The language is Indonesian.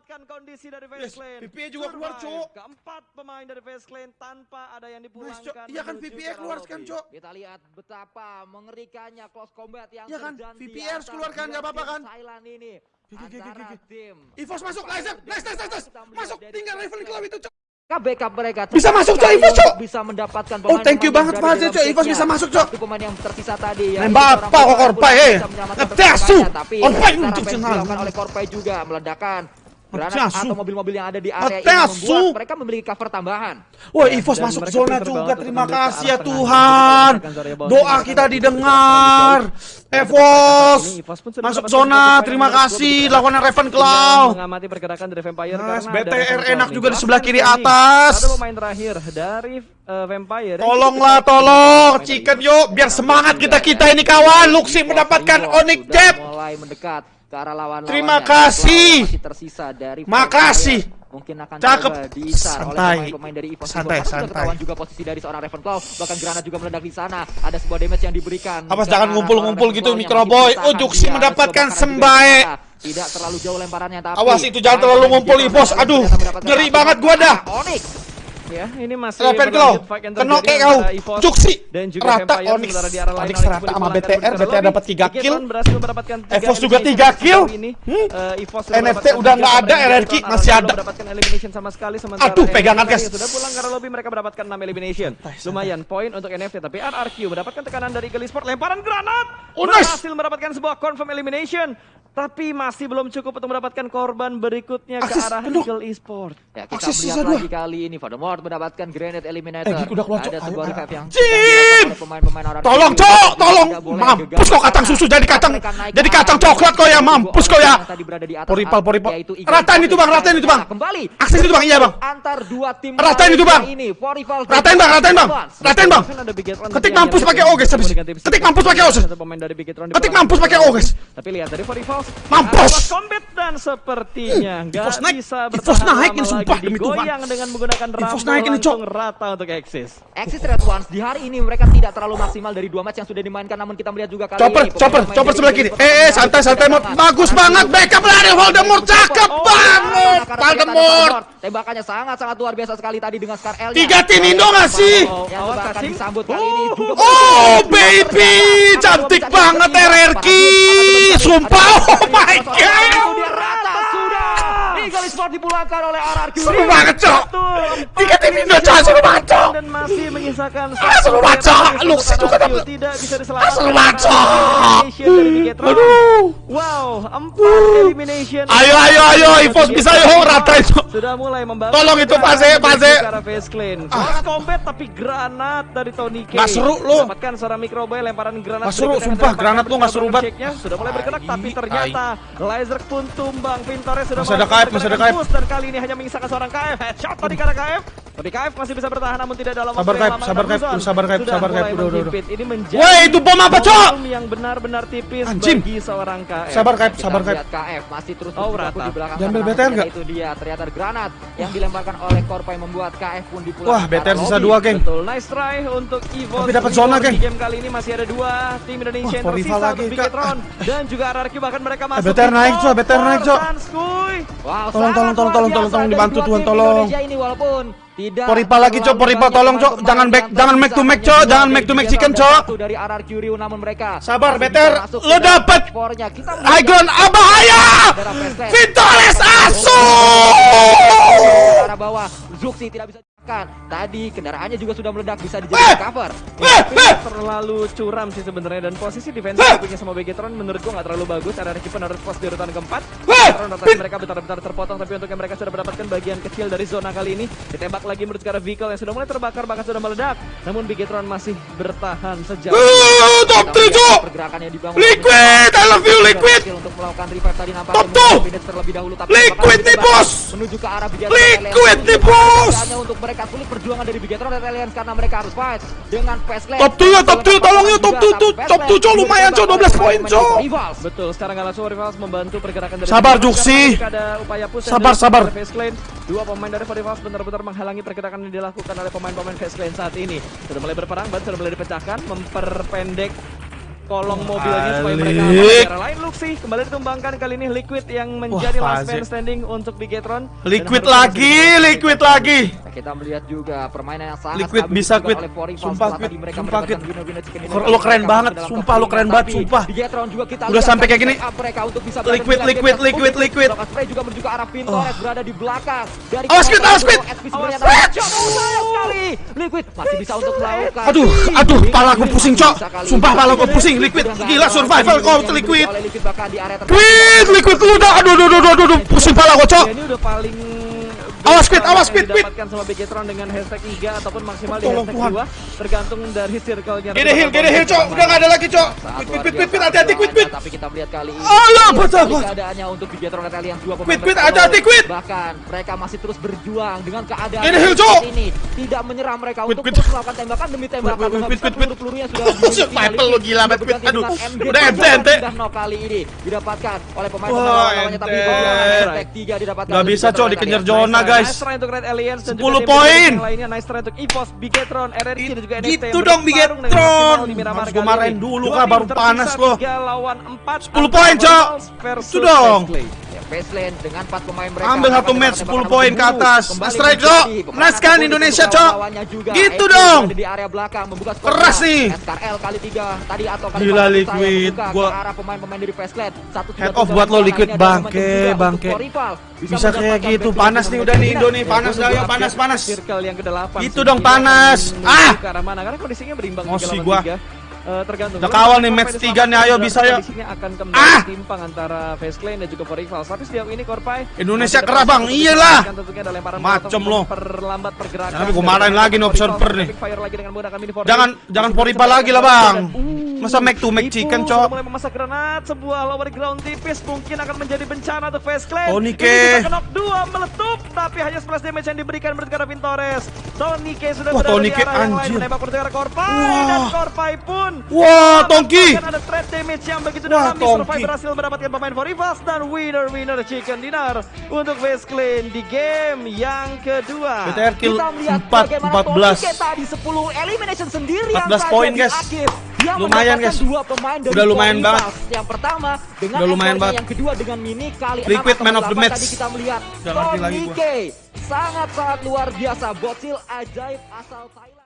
memanfaatkan kondisi dari Face Yes. VPA juga keluar. Cok. Keempat pemain dari Face Clan tanpa ada yang dipulangkan. Iya kan VPA ke keluar kan, Cok. Kita lihat betapa mengerikannya close combat yang Iya kan, VPA harus antara keluar kan, dua nggak apa-apa kan? Thailand ini. Antara oke. tim Evos masuk, nice, nice, nice, nice. Masuk, tinggal Ravenclaw itu, Cok. backup mereka Bisa masuk, Cok, Evos, Cok. bisa mendapatkan Oh, thank you banget, Fazil, Cok. Setnya. bisa masuk, Cok. Pemain yang tersisa tadi yang Nembak apa kok Korpai, eh? tapi Korpai untuk oleh Korpai juga meledakan granat atau mobil-mobil yang ada di area ini membuat mereka memiliki cover tambahan. Wah, Ya, Evos dan masuk zona juga. Terima kasih ya. Tuhan. Doa kita didengar. Evos. Masuk zona. Terima kasih. gua Lawan Ravenclaw. mengamati pergerakan dari Vampire karena ada BTR enak juga di sebelah kiri atas. Satu pemain terakhir dari eh, Vampire. Tolonglah, tolong. Chicken yuk. Biar semangat kita-kita ini kawan. Luxi mendapatkan Onyx Jab. mulai mendekat ke arah lawan Terima kasih. Masih tersisa dari Makasih. Mungkin akan Cakep. diisar oleh Santai. pemain-pemain dari Evos. Santai, santai. ketahuan juga posisi dari seorang Ravenclaw. Bahkan granat juga meledak di sana. Ada sebuah damage yang diberikan. Ke jangan ngumpul-ngumpul gitu, Microboy. Oh, Dia mendapatkan sembae. Tidak terlalu jauh lemparannya tapi Awas, itu jangan terlalu pemain ngumpul, Evos ternyata Aduh, ngeri banget gua dah. Onyx. Ya, ini masih fight yang Kena terjadi kau. Juksi. dan juga Rata Vampire, Onyx. di arah lain Onyx rata sama BTR. BTR dapat 3 Bigetron kill. berhasil mendapatkan tiga Evos juga elimination 3 sampai kill. Hmm. Eh, sudah NFT udah nggak ada, RRQ masih ada. mendapatkan elimination sama sekali sementara Aduh, pegangan, guys. sudah pulang arah lobby mereka mendapatkan 6 elimination. Lumayan poin untuk NFT tapi RRQ mendapatkan tekanan dari Eagle Sport lemparan granat. Oh. Berhasil mendapatkan sebuah confirm elimination. Tapi masih belum cukup untuk mendapatkan korban berikutnya ke arah. Eagle Esport. Ya, kita melihat lagi kali ini Voldemort mendapatkan grenade eliminator. Eh, udah keluar. Ada sebuah revive yang Jim! Tolong, Cok, tolong. Mampus kau kacang susu jadi kacang jadi kacang coklat kau ya, mampus kau ya. Poripal, poripal. Ratain itu, Bang, ratain itu, Bang. Kembali. Akses itu, Bang, iya, Bang. Antar dua tim Ratain itu, Bang. Poripal. Ratain, Bang, ratain, Bang. Ratain, Bang. Ketik mampus pakai bisa oges habis. Ketik mampus pakai Bigetron Ketik mampus pakai lobby. oges. Tapi lihat dari Forifals. Mampus. Combat dan sepertinya nggak Evos naik. bisa bertahan naik ini, lama sumpah, demi Tuhan. Digoyang dengan menggunakan rambu naik ini, Cok. langsung rata untuk Exis. Exis Red Ones di hari ini mereka tidak terlalu maksimal dari dua match yang sudah dimainkan namun kita melihat juga kali Chopper, ini chopper, chopper sebelah kiri. Eh, eh, sangat santai, santai, sangat. Mod. Bagus banget. Backup lari Voldemort. Cakep Oh, banget. Voldemort. Tembakannya sangat-sangat luar biasa sekali tadi dengan Scar L. Tiga tim Indo nggak sih? Disambut kali ini juga Oh, baby. Cantik banget RRQ. Sumpah, oh my god. Rata dipulangkan oleh RRQ. Seru banget, Cok. Tiga tim Indo, Cok. Seru banget, Cok. Dan masih menyisakan Ah, seru banget, Cok. Luxi juga dapat. Tidak bisa Ah, diselamatkan. seru banget, Cok. Aduh. Wow, empat elimination. Ayo, ayo, ayo. Evos bisa, yo. Ratain, Cok. Sudah mulai membangun. Tolong itu, Fase, Fase. Cara face clean. Close combat tapi granat dari Tony K. Nggak seru, lu. Dapatkan seorang microboy lemparan granat. Nggak seru, sumpah, granat lu nggak seru banget. Sudah mulai bergerak tapi ternyata Laser pun tumbang. Vintores sudah Masih ada KF, masih ada menggunakan KF. boost, Dan kali ini hanya menyisakan seorang KF. Headshot tadi karena KF. Tapi KF masih bisa bertahan namun tidak dalam Sabar, waktu yang sabar, KF, sabar, KF, sabar, KF. Udah, udah. Ini menjadi Woi, itu bom apa, Cok? yang benar-benar tipis Anjing. bagi seorang KF. Sabar, KF, sabar, KF. lihat KF masih terus Oh, rata. di belakang sana, BTR namun nggak? Itu dia ternyata granat yang dilemparkan oleh Korpai membuat KF pun dipulangkan. Wah, BTR sisa dua, geng. Betul, nice try untuk Evo. Tapi dapat zona, geng. Di game kali ini masih ada dua tim Indonesia yang tersisa lagi, untuk. Bigetron dan juga RRQ bahkan mereka masuk. BTR naik, Cok, BTR naik, Cok. Tolong, tolong, tolong, tolong, tolong, tolong, dibantu, Tuhan, tolong. Indonesia ini walaupun tidak Poripa lagi, Cok, Poripa, tolong, Cok. Jangan back- jangan make to make, Cok. Jangan make to make chicken, Cok. dari RRQ Rio namun mereka Sabar, masuk Lo ke dalam dapet. top four-nya. Kita High ground, ah bahaya. Vitoles Ke Asu. arah bawah Zuxi tidak bisa ditekan. Tadi kendaraannya juga sudah meledak bisa Eh! dijadikan cover. Eh, eh. terlalu curam sih sebenarnya dan posisi defense Hah! punya sama Bigetron menurut gua nggak terlalu bagus. RRQ pun harus pos di urutan keempat. Bigetron rotasi mereka bentar-bentar terpotong tapi untuk yang mereka sudah mendapatkan bagian kecil dari zona kali ini ditembak lagi menurut ke arah vehicle yang sudah mulai terbakar bahkan sudah meledak. Namun Bigetron masih bertahan sejauh Uh, top 3, Cok. Pergerakan yang dibangun Liquid, I love you, Liquid. Untuk melakukan revive tadi nampaknya. Finish terlebih dahulu tapi Liquid nih, bos. menuju ke arah Liquid nih, bos. Hanya untuk mereka sulit perjuangan dari Bigetron dan Alliance karena mereka harus fight dengan Fastland. Top two ya, top two, tolong ya, top two, tuh, top two, Cok, lumayan, Cok, 12 poin, Cok. Rivals. Betul, sekarang nggak langsung Rivals membantu pergerakan dari Sabar. Juksi. Karena Ada upaya push yang Sabar, sabar. Dua pemain dari Rivals benar-benar menghalangi pergerakan yang dilakukan oleh pemain-pemain Face Clan saat ini. Sudah mulai berperang, ban sudah mulai dipecahkan, memperpendek kolong mobilnya supaya mereka aman. Balik. Cara lain Luxi kembali ditumbangkan kali ini Liquid yang menjadi Wah, last man standing untuk Bigetron. Liquid lagi, liquid lagi. Nah, kita melihat juga permainan yang sangat Liquid bisa, Foreign Sumpah, mereka Sumpah, dinner Lo keren banget. Sumpah, lo keren banget, sumpah. di Getron juga kita Udah sampai kayak gini. set up mereka untuk bisa Liquid, liquid, liquid, liquid. Spray juga menuju ke arah Pintores berada di belakang dari Awas, Quid, awas, Quid. SP sebenarnya Awas, ada Cok, oh, sayang sekali Liquid masih bisa untuk melakukan Aduh, aduh, Liquid pala aku pusing, Cok. Sumpah, ini. pala aku pusing, Liquid. Gila, survival kau, Liquid. Liquid liquid lu udah. Aduh, aduh, aduh, aduh, aduh, pusing pala gua, Cok. Ya, ini udah paling Awas, Quid, awas, yang Quid. didapatkan sama Bigetron dengan hashtag 3 ataupun maksimal di Tolong, hashtag Tuhan. 2 tergantung dari circle-nya. Gede heal, gede heal, Cok. Udah nggak ada lagi, Cok. Quid, quid, biasa quid, hati-hati, quid, quid. Tapi kita melihat kali ini. Baca, sekali baca. Keadaannya untuk Bigetron dan Alliance dua pemain Quid, quid, bertahan. hati-hati, quid. Bahkan mereka masih terus berjuang dengan keadaan Ini heal, Cok. ini. Tidak menyerah mereka untuk terus melakukan tembakan demi tembakan. Quid, quid, quid. Peluru-pelurunya sudah oleh lo gila banget, Quid. Aduh, udah ente, ente. Sudah knock kali ini didapatkan oleh pemain Wah, pemain lawannya tapi hashtag tiga didapatkan. Nggak oleh bisa, Cok, dan dikejar zona, guys. Nice try untuk Red Alliance dan 10 juga tim poin. lainnya. Nice try untuk EVOS, Bigetron, RRQ dan juga NXT. Gitu dong, Bigetron. Harus gua marahin dulu, tim baru panas lo. tiga lawan 4. 10 poin, Cok. Itu dong. Ya, Faceland dengan empat pemain mereka Ambil satu match, tembakan 10 poin ke atas. Strike, Cok. Nice kan, Indonesia, Cok. Gitu dong. di area belakang membuka skor Keras nih. SKRL kali tiga tadi atau kali Gila, Liquid. Gua- ke arah pemain-pemain dari Faceland. Satu Head off buat lo, Liquid. Bangke, bangke. Bisa kayak gitu. Panas nih udah nih Indo nih. Panas dah, yuk. Panas, panas. Circle yang ke-8. Itu dong, panas. Ah! Arah mana? Karena kondisinya berimbang Emosi 3 lawan gua. 3. Eh, tergantung. Udah kawal nih, match tiga nih, ayo, bisa. Kondisinya akan kembali Ah! timpang antara Face Clan dan juga For Rivals. Tapi sejauh ini Korpai Indonesia kerah, Bang. Iyalah. Macem molotov lo. Memperlambat pergerakan. Jangan, gua marahin lagi nih observer Rivals. nih. Jangan jangan poripa lagi lah, Bang. Masa make to make Ipu chicken, Cok. mulai memasak granat sebuah lower ground tipis mungkin akan menjadi bencana untuk Face Clan. K. Ini kenok dua meletup tapi hanya splash damage yang diberikan menurut Vintores. Tony K sudah Wah, berada Tony di arah yang lain anjir. menembak arah Korpai Wah. dan Korpai pun Wah, Tongki. ada threat damage yang begitu Wah, dalam Tongki. Survive berhasil mendapatkan pemain for rivals dan winner winner chicken dinner untuk Face Clan di game yang kedua. BTR kill Kita melihat 4 bagaimana 14. Tony tadi 10 elimination sendirian 14 saja poin, guys. Dia Lumayan, guys. dua pemain dari Udah lumayan banget. Yang pertama dengan Udah lumayan banget. yang kedua dengan mini kali Liquid 6 man of the 8 match. tadi kita melihat Tony sangat-sangat luar biasa bocil ajaib asal Thailand.